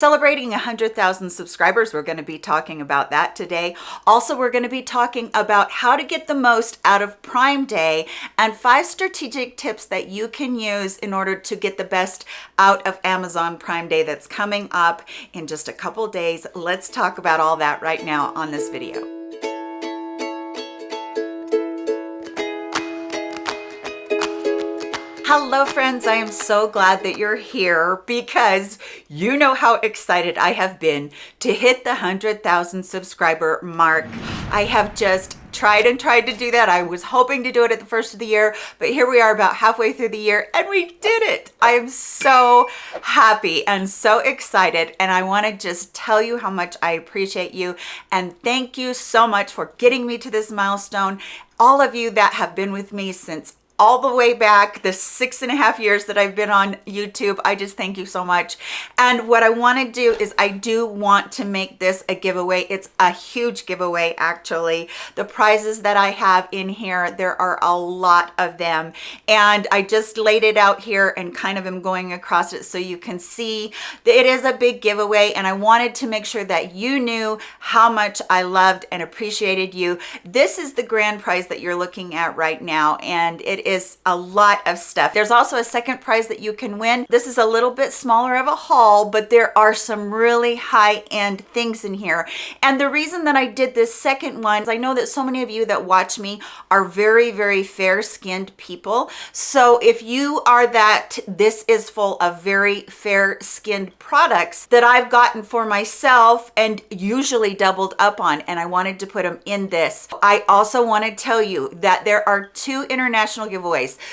Celebrating 100,000 subscribers, we're going to be talking about that today. Also, we're going to be talking about how to get the most out of Prime Day and five strategic tips that you can use in order to get the best out of Amazon Prime Day that's coming up in just a couple days. Let's talk about all that right now on this video. Hello friends, I am so glad that you're here because you know how excited I have been to hit the 100,000 subscriber mark. I have just tried and tried to do that. I was hoping to do it at the first of the year, but here we are about halfway through the year and we did it. I am so happy and so excited and I want to just tell you how much I appreciate you and thank you so much for getting me to this milestone all of you that have been with me since all the way back the six and a half years that I've been on YouTube. I just thank you so much. And what I want to do is I do want to make this a giveaway. It's a huge giveaway, actually. The prizes that I have in here, there are a lot of them. And I just laid it out here and kind of am going across it so you can see that it is a big giveaway. And I wanted to make sure that you knew how much I loved and appreciated you. This is the grand prize that you're looking at right now. And it is a lot of stuff. There's also a second prize that you can win. This is a little bit smaller of a haul, but there are some really high-end things in here. And the reason that I did this second one is I know that so many of you that watch me are very, very fair-skinned people. So if you are that, this is full of very fair-skinned products that I've gotten for myself and usually doubled up on, and I wanted to put them in this. I also want to tell you that there are two international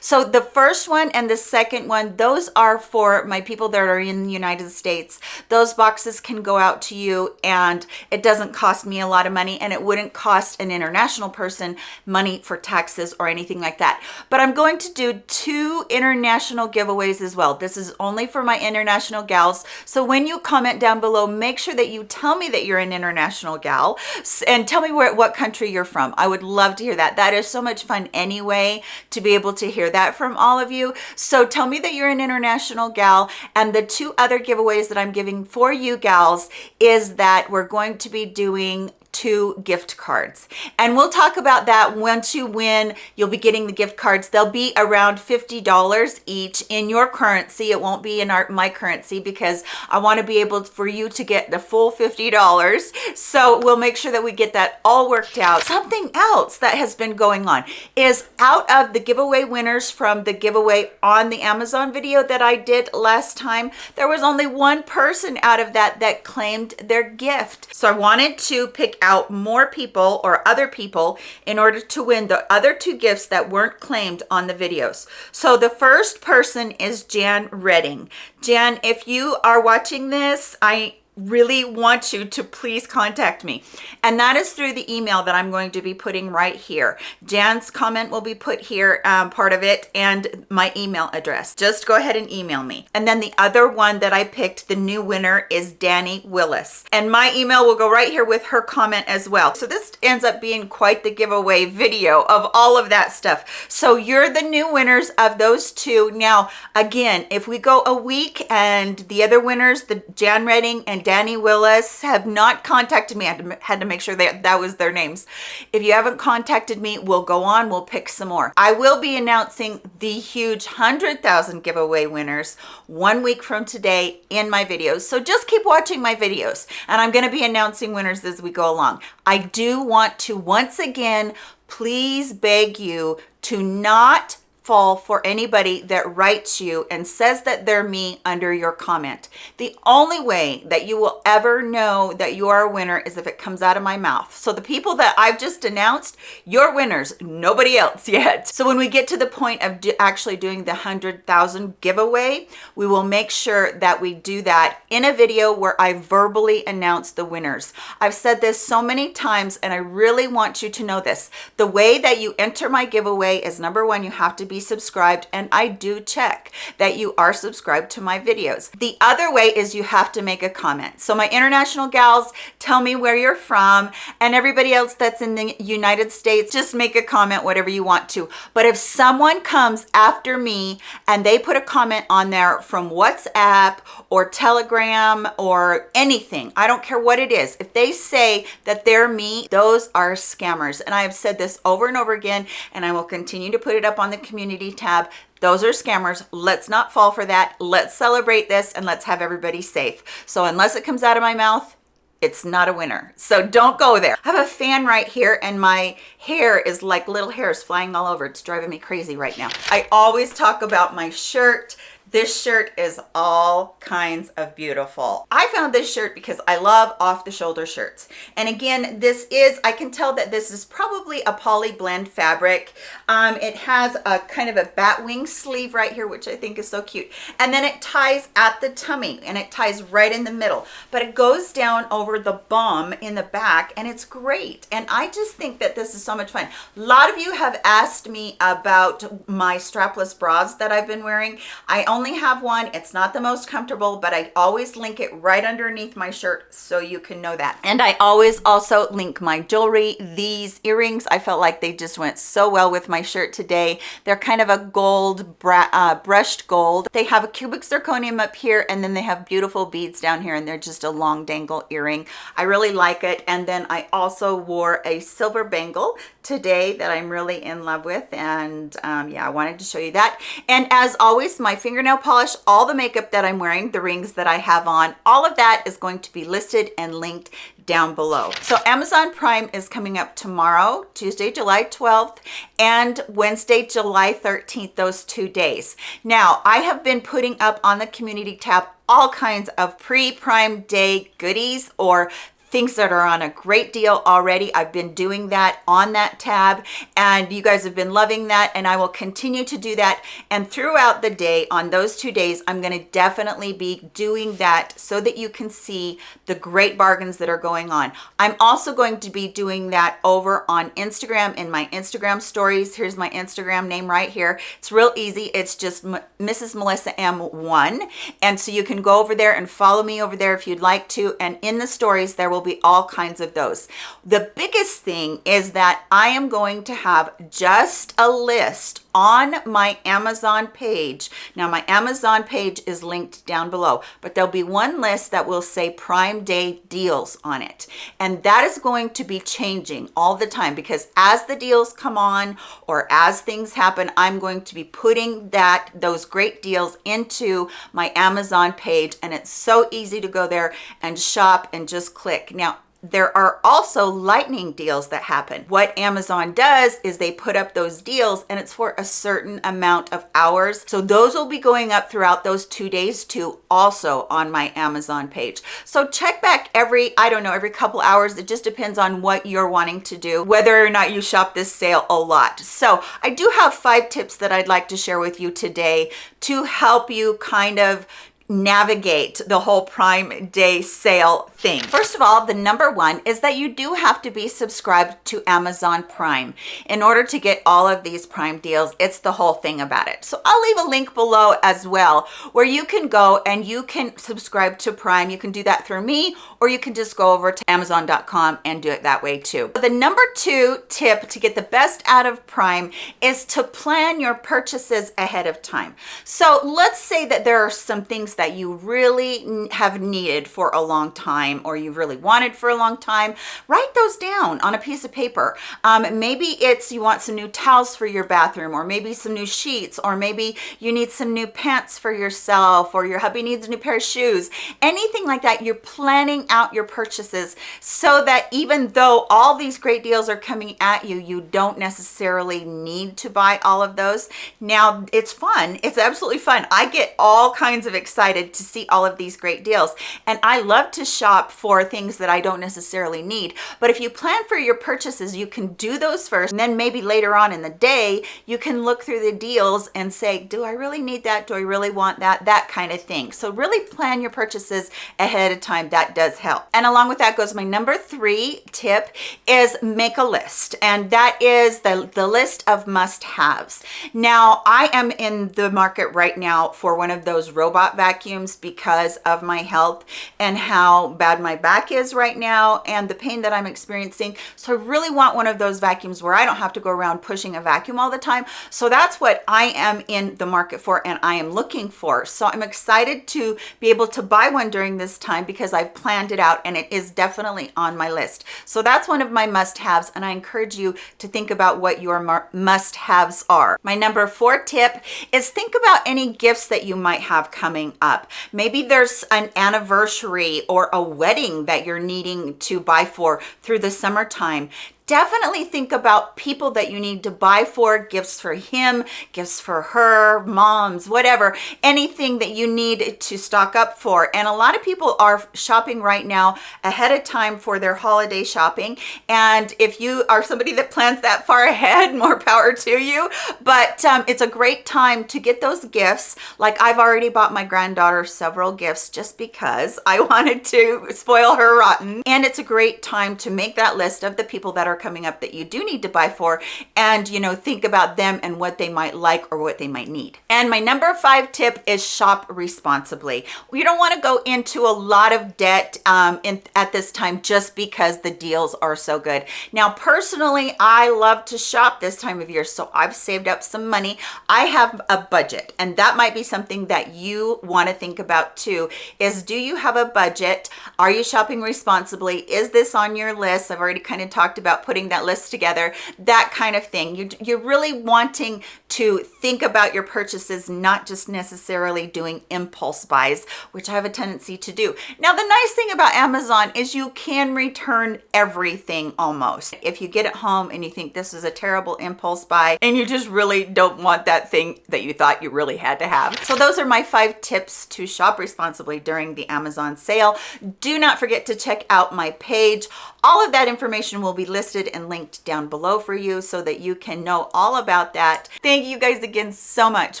So the first one and the second one, those are for my people that are in the United States. Those boxes can go out to you and it doesn't cost me a lot of money and it wouldn't cost an international person money for taxes or anything like that. But I'm going to do two international giveaways as well. This is only for my international gals. So when you comment down below, make sure that you tell me that you're an international gal and tell me where what country you're from. I would love to hear that. That is so much fun anyway to be able to hear that from all of you. So tell me that you're an international gal. And the two other giveaways that I'm giving for you gals is that we're going to be doing two gift cards. And we'll talk about that once you win you'll be getting the gift cards. They'll be around $50 each in your currency. It won't be in our my currency because I want to be able for you to get the full $50 so we'll make sure that we get that all worked out. Something else that has been going on is out of the giveaway winners from the giveaway on the Amazon video that I did last time there was only one person out of that that claimed their gift. So I wanted to pick out more people or other people in order to win the other two gifts that weren't claimed on the videos. So the first person is Jan Redding. Jan, if you are watching this, I really want you to please contact me. And that is through the email that i'm going to be putting right here. Jan's comment will be put here um, part of it and my email address. Just go ahead and email me. And then the other one that i picked the new winner is danny willis. And my email will go right here with her comment as well. So this ends up being quite the giveaway video of all of that stuff. So you're the new winners of those two. Now again if we go a week and the other winners the jan redding and Danny Willis have not contacted me. I had to, had to make sure that that was their names. If you haven't contacted me, we'll go on, we'll pick some more. I will be announcing the huge 100,000 giveaway winners one week from today in my videos. So just keep watching my videos and I'm gonna be announcing winners as we go along. I do want to once again, please beg you to not fall for anybody that writes you and says that they're me under your comment. The only way that you will ever know that you are a winner is if it comes out of my mouth. So the people that I've just announced, you're winners, nobody else yet. So when we get to the point of do actually doing the 100,000 giveaway, we will make sure that we do that in a video where I verbally announce the winners. I've said this so many times and I really want you to know this. The way that you enter my giveaway is number one, you have to be be subscribed and I do check that you are subscribed to my videos. The other way is you have to make a comment. So my international gals, tell me where you're from and everybody else that's in the United States, just make a comment, whatever you want to. But if someone comes after me and they put a comment on there from WhatsApp or Telegram or anything, I don't care what it is. If they say that they're me, those are scammers. And I have said this over and over again, and I will continue to put it up on the community tab. Those are scammers. Let's not fall for that. Let's celebrate this and let's have everybody safe. So unless it comes out of my mouth, it's not a winner. So don't go there. I have a fan right here and my hair is like little hairs flying all over. It's driving me crazy right now. I always talk about my shirt this shirt is all kinds of beautiful. I found this shirt because I love off the shoulder shirts. And again, this is, I can tell that this is probably a poly blend fabric. Um, it has a kind of a bat wing sleeve right here, which I think is so cute. And then it ties at the tummy and it ties right in the middle, but it goes down over the bum in the back and it's great. And I just think that this is so much fun. A lot of you have asked me about my strapless bras that I've been wearing. I only have one. It's not the most comfortable, but I always link it right underneath my shirt so you can know that. And I always also link my jewelry. These earrings, I felt like they just went so well with my shirt today. They're kind of a gold, uh, brushed gold. They have a cubic zirconium up here and then they have beautiful beads down here and they're just a long dangle earring. I really like it. And then I also wore a silver bangle today that I'm really in love with. And um, yeah, I wanted to show you that. And as always, my fingernail polish, all the makeup that I'm wearing, the rings that I have on, all of that is going to be listed and linked down below. So Amazon Prime is coming up tomorrow, Tuesday, July 12th, and Wednesday, July 13th, those two days. Now, I have been putting up on the community tab all kinds of pre-prime day goodies or things that are on a great deal already. I've been doing that on that tab and you guys have been loving that and I will continue to do that. And throughout the day on those two days, I'm gonna definitely be doing that so that you can see the great bargains that are going on. I'm also going to be doing that over on Instagram in my Instagram stories. Here's my Instagram name right here. It's real easy. It's just Mrs. Melissa M1. And so you can go over there and follow me over there if you'd like to. And in the stories, there will be all kinds of those. The biggest thing is that I am going to have just a list on my Amazon page. Now my Amazon page is linked down below, but there'll be one list that will say Prime Day deals on it. And that is going to be changing all the time because as the deals come on or as things happen, I'm going to be putting that those great deals into my Amazon page and it's so easy to go there and shop and just click. Now, there are also lightning deals that happen. What Amazon does is they put up those deals and it's for a certain amount of hours. So those will be going up throughout those two days too, also on my Amazon page. So check back every, I don't know, every couple hours. It just depends on what you're wanting to do, whether or not you shop this sale a lot. So I do have five tips that I'd like to share with you today to help you kind of navigate the whole prime day sale thing. First of all the number one is that you do have to be subscribed to amazon prime. In order to get all of these prime deals it's the whole thing about it. So i'll leave a link below as well where you can go and you can subscribe to prime. You can do that through me or you can just go over to amazon.com and do it that way too. But the number two tip to get the best out of prime is to plan your purchases ahead of time. So let's say that there are some things that you really have needed for a long time or you've really wanted for a long time, write those down on a piece of paper. Um, maybe it's you want some new towels for your bathroom or maybe some new sheets or maybe you need some new pants for yourself or your hubby needs a new pair of shoes. Anything like that, you're planning out your purchases so that even though all these great deals are coming at you, you don't necessarily need to buy all of those. Now, it's fun. It's absolutely fun. I get all kinds of excited excited to see all of these great deals. And I love to shop for things that I don't necessarily need. But if you plan for your purchases, you can do those first. And then maybe later on in the day, you can look through the deals and say, do I really need that? Do I really want that? That kind of thing. So really plan your purchases ahead of time. That does help. And along with that goes my number three tip is make a list. And that is the, the list of must-haves. Now, I am in the market right now for one of those robot vacuums because of my health and how bad my back is right now and the pain that I'm experiencing. So I really want one of those vacuums where I don't have to go around pushing a vacuum all the time. So that's what I am in the market for and I am looking for. So I'm excited to be able to buy one during this time because I've planned it out and it is definitely on my list. So that's one of my must-haves and I encourage you to think about what your must-haves are. My number four tip is think about any gifts that you might have coming up. Maybe there's an anniversary or a wedding that you're needing to buy for through the summertime definitely think about people that you need to buy for gifts for him gifts for her moms whatever anything that you need to stock up for. And a lot of people are shopping right now ahead of time for their holiday shopping. And if you are somebody that plans that far ahead more power to you. But um, it's a great time to get those gifts. Like I've already bought my granddaughter several gifts just because I wanted to spoil her rotten. And it's a great time to make that list of the people that are are coming up that you do need to buy for and you know think about them and what they might like or what they might need. And my number five tip is shop responsibly. You don't want to go into a lot of debt um, in, at this time just because the deals are so good. Now personally I love to shop this time of year so I've saved up some money. I have a budget and that might be something that you want to think about too is do you have a budget? Are you shopping responsibly? Is this on your list? I've already kind of talked about putting that list together, that kind of thing. You, you're really wanting to think about your purchases, not just necessarily doing impulse buys, which I have a tendency to do. Now, the nice thing about Amazon is you can return everything almost. If you get it home and you think this is a terrible impulse buy and you just really don't want that thing that you thought you really had to have. So those are my five tips to shop responsibly during the Amazon sale. Do not forget to check out my page. All of that information will be listed and linked down below for you so that you can know all about that. Thank you guys again so much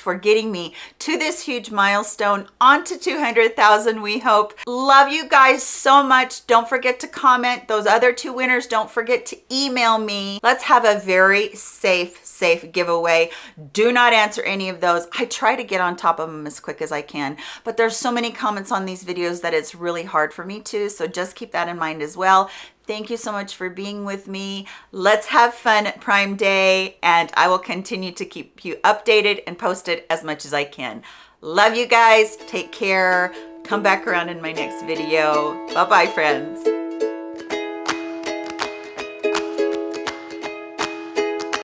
for getting me to this huge milestone onto 200,000 we hope. Love you guys so much. Don't forget to comment. Those other two winners, don't forget to email me. Let's have a very safe, safe giveaway. Do not answer any of those. I try to get on top of them as quick as I can, but there's so many comments on these videos that it's really hard for me to, so just keep that in mind as well. Thank you so much for being with me. Let's have fun at Prime Day, and I will continue to keep you updated and posted as much as I can. Love you guys. Take care. Come back around in my next video. Bye-bye, friends.